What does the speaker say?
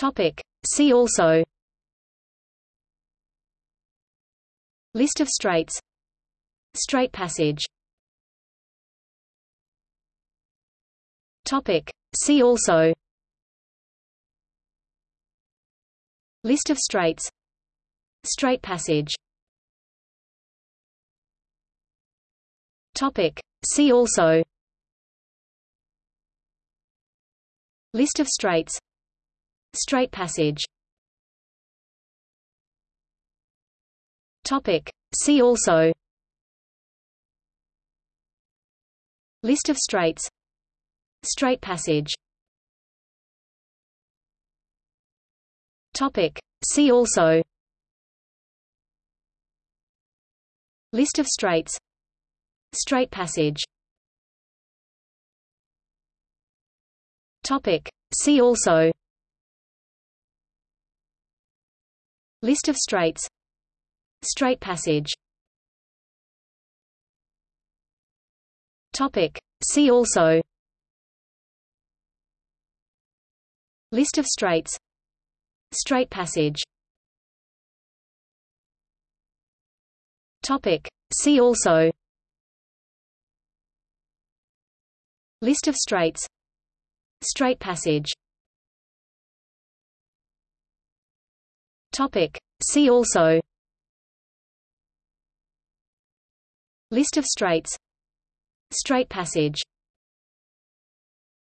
Topic. See also. List of straits. Strait passage. Topic. See also. List of straits. Strait passage. Topic. See also. List of straits Strait passage. Topic. See also. List of straits. Strait passage. Topic. See also. List of straits. Strait passage. Topic. See also List of straits. Strait passage. Topic. See also. List of straits. Strait passage. Topic. See also. List of straits. Strait passage Topic. See also. List of straits. Strait passage